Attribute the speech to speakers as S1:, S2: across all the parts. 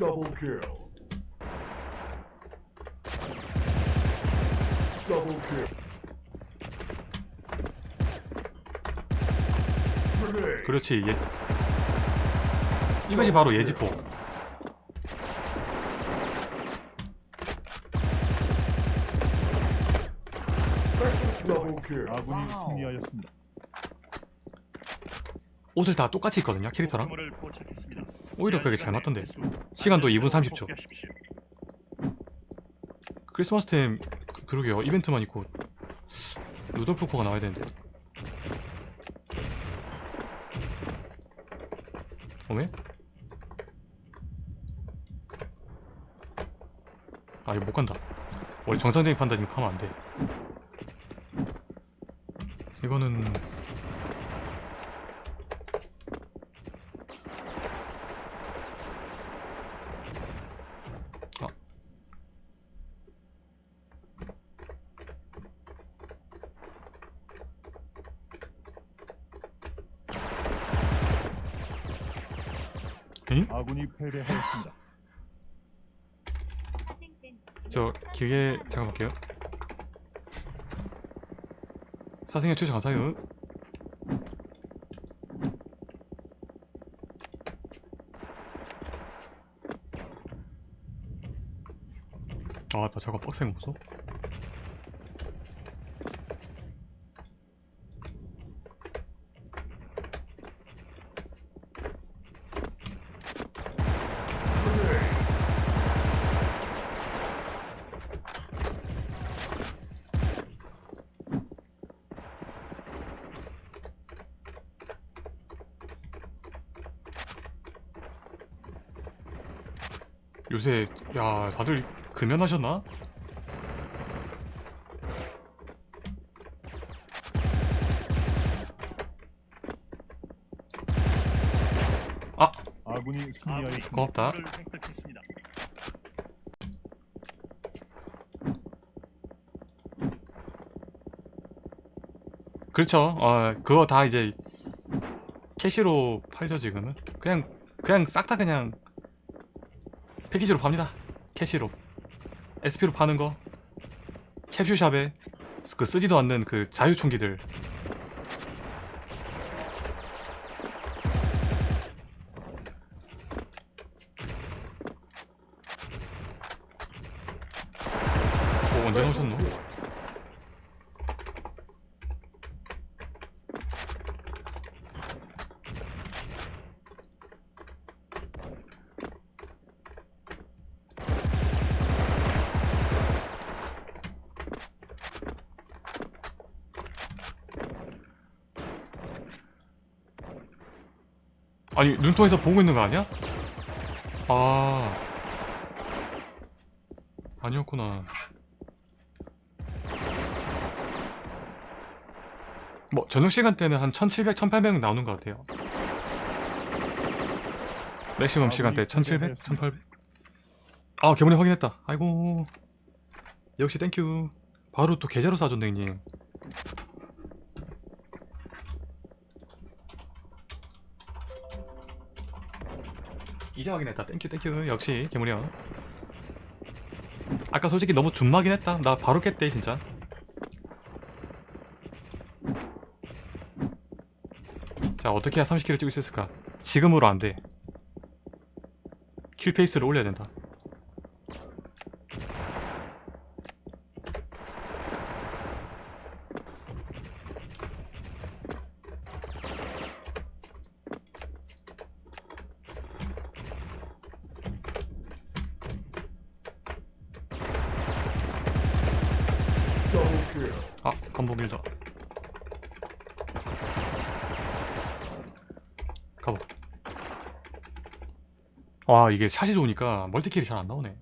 S1: Double kill. Double kill. Grenade.
S2: 그렇지 예 이것이 바로 예지포
S1: Double kill.
S3: 아군이 승리하였습니다.
S2: 옷을 다 똑같이 있거든요 캐릭터랑
S4: 포착했습니다.
S2: 오히려 그게 잘 맞던데. 시간도 2분 30초. 크리스마스 템 그- 그러게요 이벤트만 있고 루돌프 코가 나와야 되는데 어메? 아 이거 못 간다 원래 정상적인 판단이면 하면 안돼 이거는 에잉?
S3: 아군이 패배하였습니다.
S2: 저 기계 잠깐 볼게요 사생활 추천 감사해요 아나 저거 거 보소 요새 야 다들 금연하셨나? 아
S3: 아군이 승리하였습니다.
S2: 고맙다. 그렇죠 어 그거 다 이제 캐시로 팔죠 지금은 그냥 그냥 싹 다 그냥 패키지로 팝니다. 캐시로. SP로 파는 거. 캡슐샵에 그 쓰지도 않는 그 자유총기들. 오 언제 나오셨노? 아니 눈통에서 보고 있는 거 아니야? 아. 아니었구나. 뭐 저녁 시간 때는 한 1700, 1800 나오는 것 같아요. 맥시멈 시간대 1700, 1800 아 개물이 확인했다. 아이고. 역시 thank you 바로 또 계좌로 쏴줬네 형님 이제 확인했다. thank you thank you 역시 개물이 형 아까 솔직히 너무 준마긴 했다. 나 바로 깼대 진짜. 자 어떻게 해야 30 kill을 찍을 수 있을까? 지금으로 안돼. kill 페이스를 올려야 된다 아 건복 일다 가보. 와 이게 샷이 좋으니까 멀티킬이 잘 안 나오네.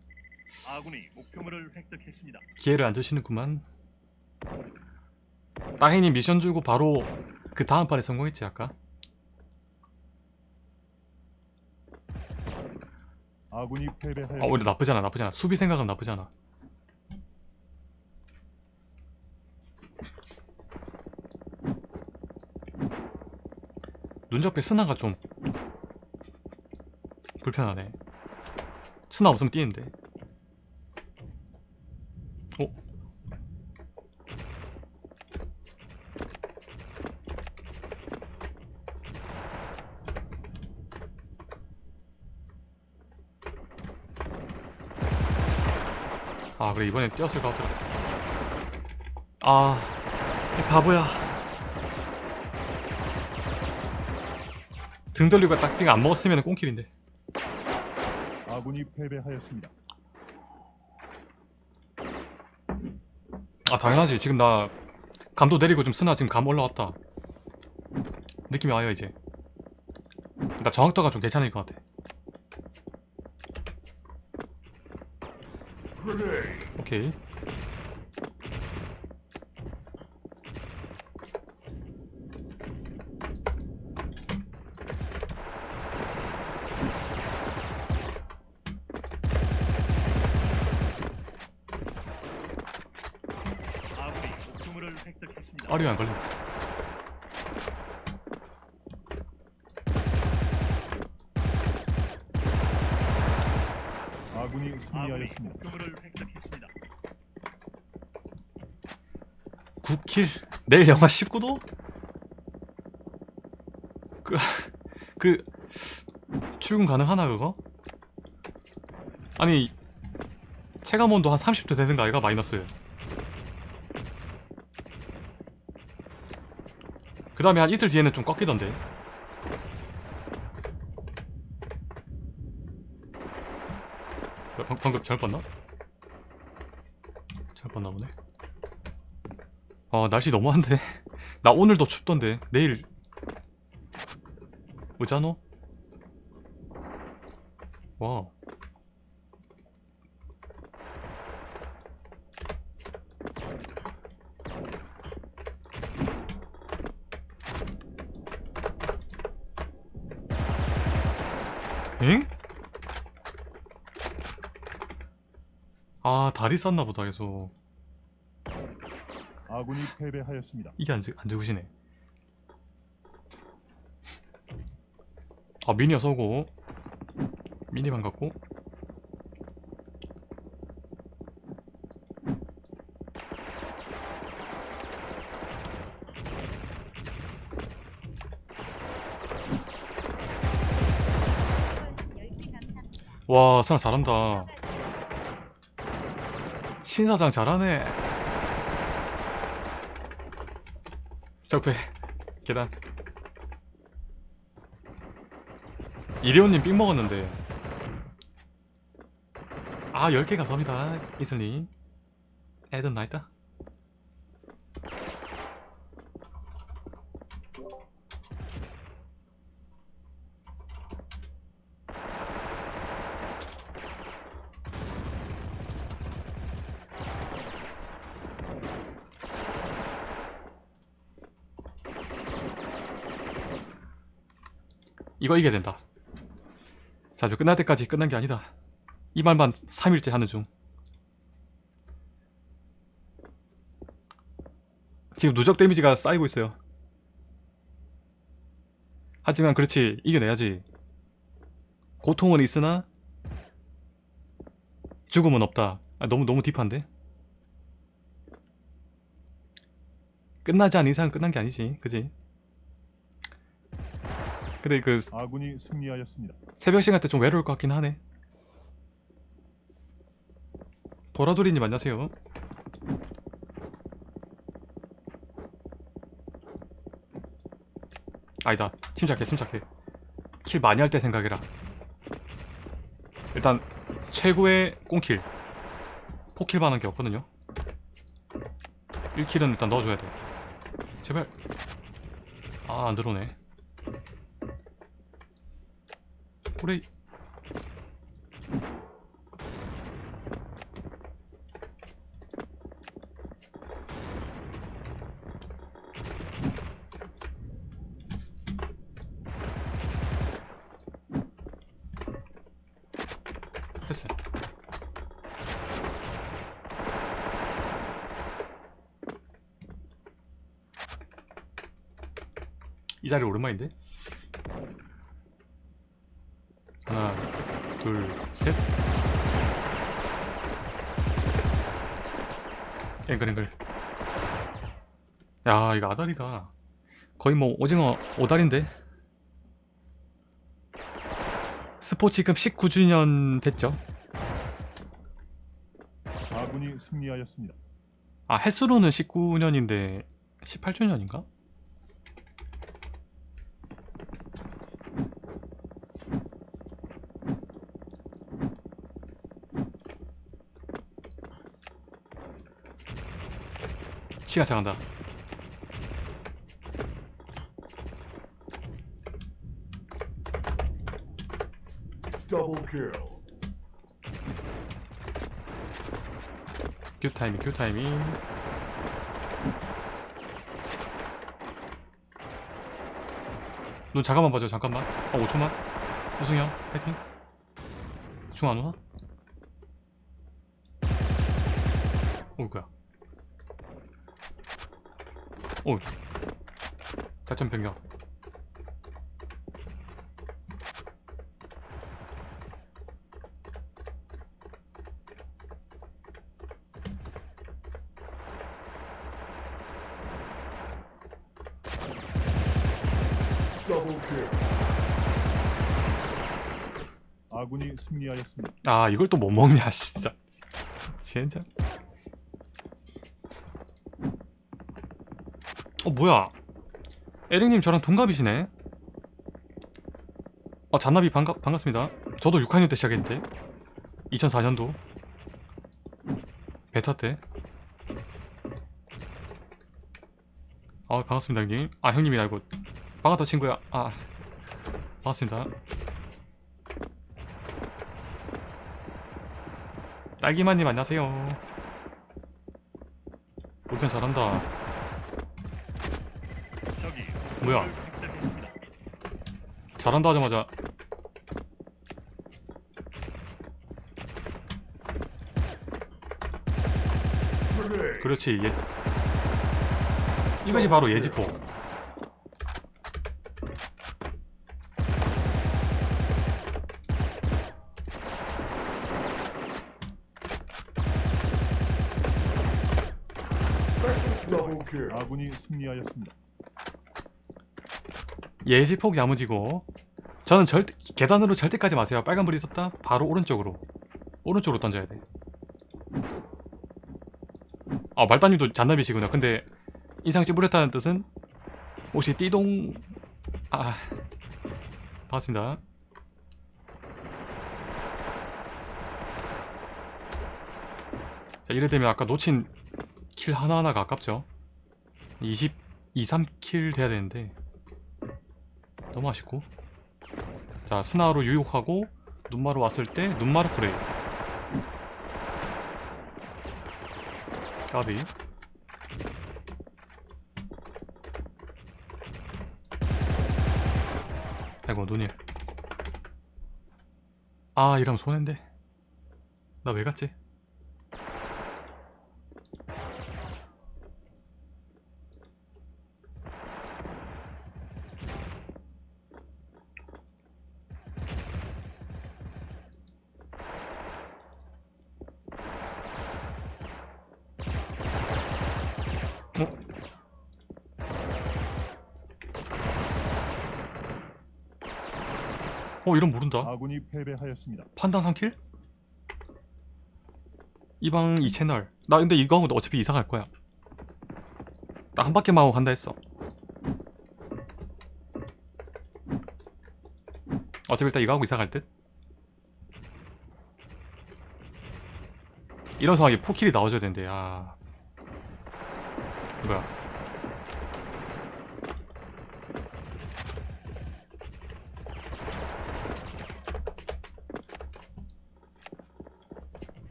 S4: 아군이 목표물을 획득했습니다.
S2: 기회를 안 주시는구만. 따해님 미션 주고 바로 그 다음 판에 성공했지 아까?
S3: 아군이 패배하였습니다.
S2: 어 오히려 나쁘잖아 나쁘잖아. 수비 생각은 나쁘잖아 눈접해 스나가 좀 불편하네. 스나 없으면 뛰는데. 어? 아 그래 이번엔 뛰었을 것 같더라. 아이 바보야 등 돌리고 딱 뛰가 안 먹었으면 꽁킬인데.
S3: 아군이 패배하였습니다.
S2: 아 당연하지. 지금 나 감도 내리고 좀 쓰나 지금 감 올라왔다. 느낌이 와요 이제. 나 정확도가 좀 괜찮을 것 같아. 오케이
S4: 목표물을 획득했습니다.
S2: 아리안 걸린다
S3: 아군이 승리하였습니다.
S4: 목표물을 획득했습니다.
S2: 9킬 내일 영하 19도? 그, 그 출근 가능하나 그거? 아니 체감 온도 한 30도 되는가 아이가 마이너스 그 다음에 한 이틀 뒤에는 좀 꺾이던데. 어, 방, 방금 잘못 봤나? 잘못 봤나 보네. 아 날씨 너무한데. 나 오늘도 춥던데. 내일. 의자노? 와 엥? 아 다리 쌌나 보다 계속
S3: 아군이 패배하였습니다.
S2: 이게 안, 죽- 안 죽으시네 아 미니어 쏘고 미니만 갖고 와 사람 잘한다. 신사장 잘하네. 적배 계단. 이리온님 삥 먹었는데. 아 10개 감사합니다 이슬님. 애든 나있다 이거 이겨야 된다. 자 이제 끝날 때까지 끝난 게 아니다. 이 말만 3일째 하는 중. 지금 누적 데미지가 쌓이고 있어요. 하지만 그렇지 이겨내야지. 고통은 있으나 죽음은 없다. 아, 너무 너무 딥한데? 끝나지 않은 이상 끝난 게 아니지 그지 근데 그
S3: 아군이 승리하였습니다.
S2: 새벽 시간 때 좀 외로울 것 같긴 하네. 보라돌이님 안녕하세요. 아니다. 침착해, 침착해. 킬 많이 할 때 생각해라. 일단 최고의 꽁킬. 포킬 반한 게 없거든요. 1킬은 일단 넣어줘야 돼. 제발. 아, 안 들어오네. 그래. 됐어. 이 자리 오랜만인데? 둘, 셋. 앵글, 앵글. 야, 이거 아다리가 거의 뭐 오징어 오다리인데? 스포츠 지금 19주년 됐죠?
S3: 아군이 승리하였습니다.
S2: 아, 횟수로는 19년인데 18주년인가? 시간 차간다.
S1: Double kill.
S2: 큐 타이밍 큐 타이밍 눈 잠깐만 봐줘 잠깐만. 어 5초만. 우승이 형 파이팅. 중 안 오나? 오 뭐야 오 작전 변경.
S3: 아군이 승리하였습니다.
S2: 아 이걸 또 못 먹냐 진짜 진짜 어 뭐야? 에릭님 저랑 동갑이시네. 어 잔나비 반가, 반갑습니다. 저도 6학년 때 시작했는데. 2004년도. 베타 때. 아, 반갑습니다 형님. 아 형님이 아니고 반갑다 친구야. 아 반갑습니다. 딸기마님 안녕하세요. 볼펜 잘한다 뭐야? 잘한다 하자마자. 그렇지 예 이것이 바로 예지포.
S3: 아군이 승리하였습니다.
S2: 예지폭 야무지고. 저는 절대 계단으로 절대 까지 마세요. 빨간불이 있었다. 바로 오른쪽으로. 오른쪽으로 던져야 돼아 말따님도 잔나비시구나 근데 인상씨 뿌렸다는 뜻은 혹시 띠동 아 반갑습니다. 자 이래 되면 아까 놓친 킬 하나하나가 아깝죠. 20, 2, 3킬 돼야 되는데 너무 아쉽고. 자 스나로 유혹하고 눈마로 왔을 때 눈마루 프레이. 까비. 아이고 눈일. 아 이러면 손해인데. 나 왜 갔지? 어 이런 모른다
S3: 아군이 패배하였습니다.
S2: 판단 3킬? 이방 이 채널 나 근데 이거 하고 어차피 이사 갈 거야 나 한 바퀴만 하고 간다 했어 어차피 일단 이거 하고 이사 갈 듯? 이런 상황에 포킬이 나와줘야 되는데 야 뭐야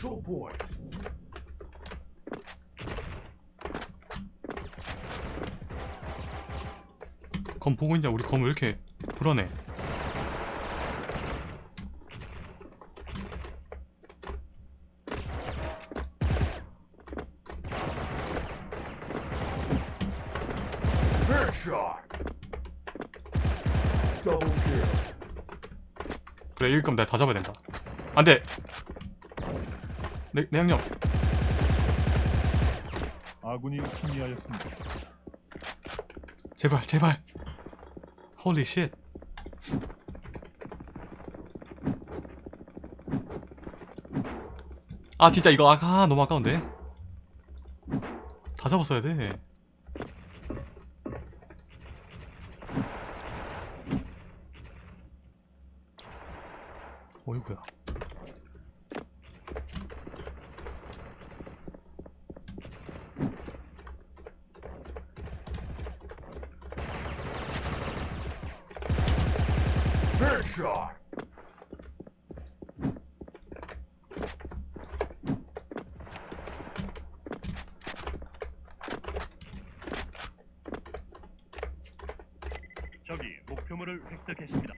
S1: Special point.
S2: 검 보고 있냐 우리 검 왜 이렇게
S1: kill.
S2: 그래 지금 내가 다 잡아야 된다 안돼 내, 내 양력
S3: 아군이 승리하였습니다.
S2: 제발 제발. Holy shit 아 진짜 이거 아까 너무 아까운데. 다 잡았어야 돼. 어이구야
S4: 적이 목표물을 획득했습니다.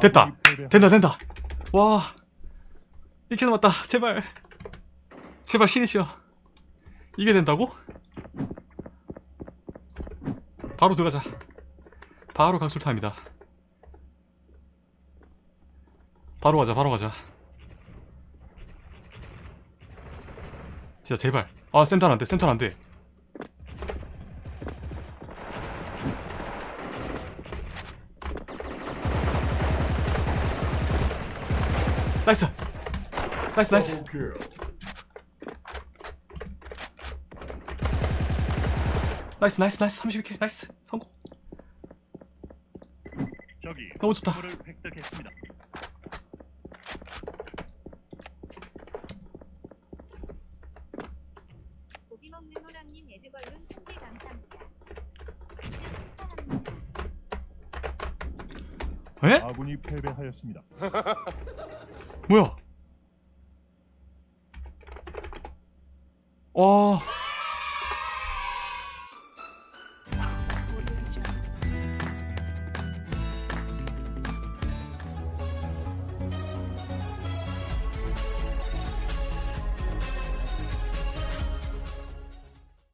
S2: 됐다. 된다 된다. 와 이렇게 남았다. 제발. 제발 신이시여. 이게 된다고? 바로 들어가자. 바로 각술타입니다 바로 가자 바로 가자. 진짜 제발. 아 센터는 안돼 센터는 안돼. Nice! Nice nice. Nice nice nice. 32kill. Nice. 성공.
S4: 적이
S2: 너무 좋다.
S4: 획득했습니다.
S5: 고기 먹는 호랑님 애드벌룬 천개 감사합니다. 축하합니다.
S2: 에?
S3: 아군이 패배하였습니다.
S2: 뭐야